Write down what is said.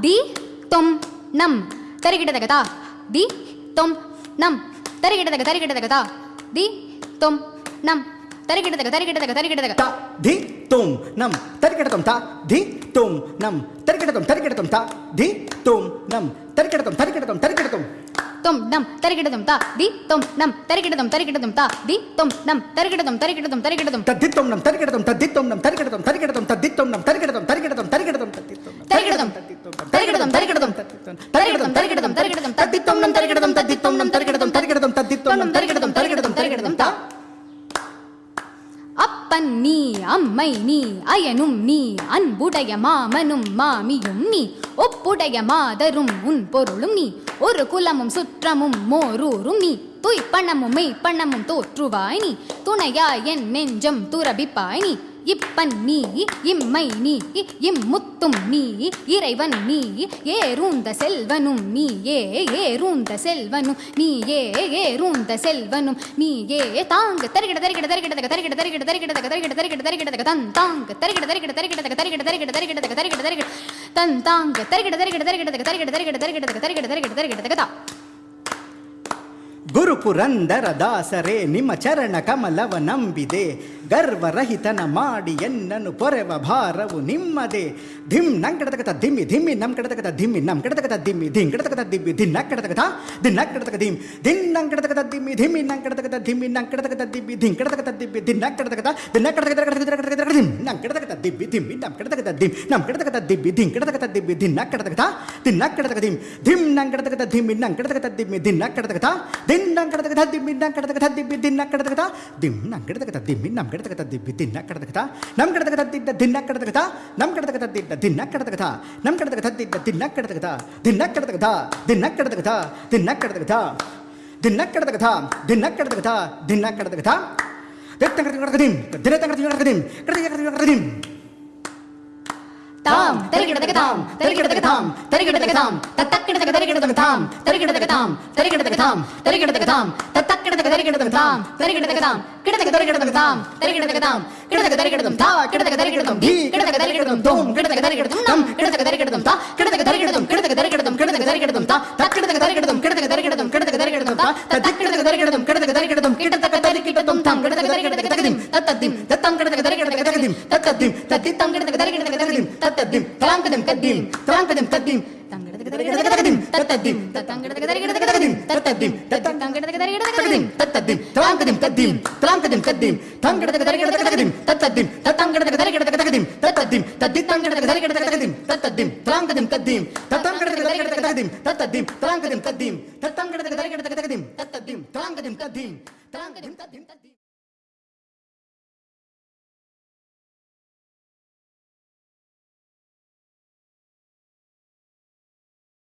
தி தொம் நம் தரிகிடதக தா தி தொம் நம் தரிகிடதக தரிகிடதக தா தி தொம் நம் தரிகிடதக தரிகிடதக தரிகிடதக த தி தும் நம் தரிக்கிடத்தும் த தி தும் நம் தரிக்கிடத்தும் தரிக்கிடத்தும் த தி தும் நம் தரிக்கிடத்தும் தரிக்கிடத்தும் தரிக்கிடத்தும் தொம் நம் தரிகிடதும் தா தி தொம் நம் தரிகிடதும் தரிகிடதும் தா தி தொம் நம் தரிகிடதும் தரிகிடதும் தரிகிடதும் தத்தித்தும் நம் தரிக்கிடத்தும் தத்தித்தும் நம் தரிக்கிடத்தும் தரிக்கிடத்தும் தத்தித்தும் நம் தரிக்கிடத்தும் தரிக்கிடத்தும் தரிக்கிடத்தும் தத்தித்தும் தரிகிடதும் தரிகிடதும் தரிகிடதும் தரிகிடதும் தரிகிடதும் தத்தித்தும் நம் தரிக்கிடத்தும் தத்தித்தும் நம் தரிக்கிடத்தும் தரிக்கிடத்தும் தத்தித்தும் நம் தரிகிடதும் தரிகிடதும் தரிகிடதும் தா. அப்பன் நீ அம்மை நீ அயனும் நீ அன்புடைய மாமனும் மாமியும் நீ ஒப்புடைய மாதரும் உன் பொருளும் நீ ஒரு குலமும் சுற்றமும் மோரூரும் நீ துய்ப்பணமும் மெய்ப்பணமும் தோற்றுவாய் நீ துணையா என் நெஞ்சம் துரபிப்பாய் நீ இப்பன் நீ இம்மை நீ இம்முத்தும் நீ இறைவன் நீ ஏறூந்த செல்வனும் நீ ஏ ஏறூந்த செல்வனும் நீ ஏ ஏறூந்த செல்வனும் நீ ஏ தாங்க தருகிட தருகிட தருகிட தருகிட தருகிட தருகிட தருகிட தருகிட தருகிட தன் தாங்க தருகிட தருகிட தருகிட தருகிட தருகிட தருகிட தருகிட தருகிட தன் தாங்க தருகிட தருகிட தருகிட தருகிட தருகிட தருகிட தருகிட தருகிட தருகிட தருகிட தருகிட ಗುರು ಪುರಂದರ ದಾಸರೇ ನಿಮ್ಮ ಚರಣ ಕಮಲವ ನಂಬಿದೆ ಗರ್ವರಹಿತನ ಮಾಡಿ ಎನ್ನನು ಪೊರೆವ ಭಾರವು ನಿಮ್ಮದೆ ಧಿಮ್ ನಂಗೆ ಕಡತಕತ ದಿಮ್ಮಿ ಧಿಮ್ಮಿ ನಮ್ ಕಡತಕತ ದಿಮ್ಮಿ ನಮ್ ಕಡತಕತ ದಿಮ್ಮಿ ಧಿಂ ಕಡತಕತ ದಿಮ್ಮಿ ದಿನ್ನ ಕಡತಕತ ದಿನ್ನ ಕಡತಕ ದಿಮ್ ದಿನ್ ನಂ ಕಡತಕತ ದಿಮ್ಮಿ ಧಿಮ್ಮಿ ನಂ ಕಡತಕತ ದಿಮ್ಮಿ ನಂಗ್ ಕಡತಕತ ದಿಮ್ಮಿ ಧಿಂ ಕಡತಕತ ದಿಮ್ಮಿ ದಿನ್ನ ಕಡತಕತ ದಿನ್ನ ಕಡತಕತ ಕಡತಕತ ದಿಮ್ ನಂ ಕಡತಕತ ದಿಮ್ಮಿ ದಿಮ್ಮಿ ನಮ್ ಕಡತಕತ ದಿಮ್ ನಮ್ ಕಡತಕತ ದಿಮ್ಮಿ ಧಿಂ ಕಡತಕತ ದಿಮ್ಮಿ ದಿನ್ನ ಕಡತಕತ ದಿನ್ನ ಕಡತಕ ದಿಮ್ ಧಿಮ್ ನಂ ಕಡತಕತ ದಿಮ್ಮಿ ನಂ ಕಡತಕತ ದಿಮ್ಮಿ ದಿನ್ನ ಕಡತಕತ ದಿನ್ தின்னம் கிடத்துக்கதா திம்பின்னம் கிடத்துக்கதா திம்பி தின்ன கிடத்துக்கதா திம்னம் கிடத்துக்கதா திம்பின்னம் கிடத்துக்கதா திம்பி தின்ன கிடத்துக்கதா நம் கிடத்துக்கதா திட்ட தின்ன கிடத்துக்கதா நம் கிடத்துக்கதா திட்ட தின்ன கிடத்துக்கதா நம் கிடத்துக்கதா திட்ட தின்ன கிடத்துக்கதா தின்ன கிடத்துக்கதா தின்ன கிடத்துக்கதா தின்ன கிடத்துக்கதா தின்ன கிடத்துக்கதா தின்ன கிடத்துக்கதா தின்ன கிடத்துக்கதா தினத்தங்கடத்துக்கு நடக்குதும் தினத்தங்கடத்துக்கு நடக்குதும் கிடத்துக்கு நடக்குதும் தாம் தரிகிடதக தாம் தரிகிடதக தாம் தரிகிடதக தாம் தத்தக்கிடதக தரிகிடதக தாம் தரிகிடதக தாம் தரிகிடதக தாம் தரிகிடதக தாம் தத்தக்கிடதக தரிகிடதக தாம் தரிகிடதக தாம் கிடதக தரிகிடதக தாம் தரிகிடதக தாம் கிடதக தரிகிடதம் தா கிடதக தரிகிடதம் தி கிடதக தரிகிடதம் தோம் கிடதக தரிகிடதம் நம் கிடதக தரிகிடதம் தா கிடதக தரிகிடதம் கிடதக தரிகிடதம் கிடதக தரிகிடதம் தா തം തം ഗട ഗട ഗട ഗട ഗട തത്തദ്ദിം തത്തം ഗട ഗട ഗട ഗട ഗട തത്തദ്ദിം തത്തി തം ഗട ഗട ഗട ഗട ഗട തത്തദ്ദിം തലാം Kadam കദ്ദിം തലാം Kadam കദ്ദിം തത്തദ്ദിം tang dim ta dim tang dim ta dim ta dim